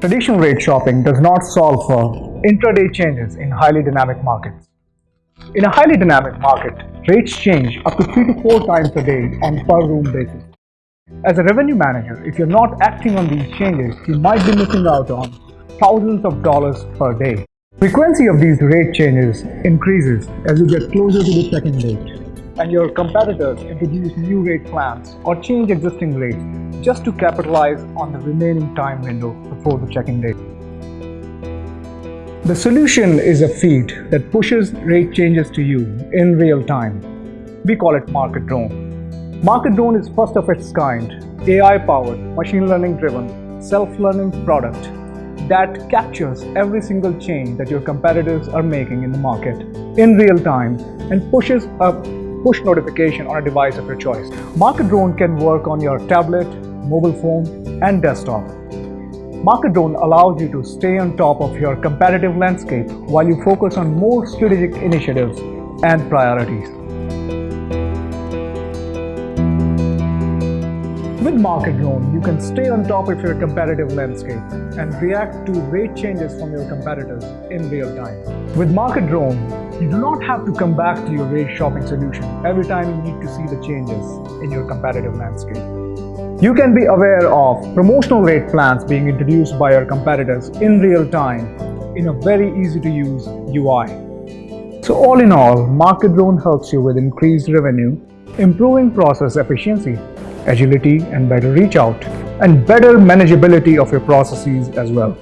Traditional rate shopping does not solve for intraday changes in highly dynamic markets. In a highly dynamic market, rates change up to 3 to 4 times a day on per room basis. As a revenue manager, if you're not acting on these changes, you might be missing out on thousands of dollars per day. Frequency of these rate changes increases as you get closer to the check-in date and your competitors introduce new rate plans or change existing rates just to capitalize on the remaining time window before the check-in date. The solution is a feed that pushes rate changes to you in real time. We call it Market Drone. Market Drone is first of its kind, AI-powered, machine learning-driven, self-learning product that captures every single change that your competitors are making in the market in real time and pushes a push notification on a device of your choice. Market Drone can work on your tablet, mobile phone, and desktop. Market Drone allows you to stay on top of your competitive landscape while you focus on more strategic initiatives and priorities. With Market Drone, you can stay on top of your competitive landscape and react to rate changes from your competitors in real time. With Market Drone, you do not have to come back to your rate shopping solution every time you need to see the changes in your competitive landscape. You can be aware of promotional rate plans being introduced by your competitors in real time in a very easy to use UI. So all in all, Market Drone helps you with increased revenue, improving process efficiency, agility and better reach out, and better manageability of your processes as well.